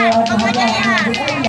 老妈，你怎？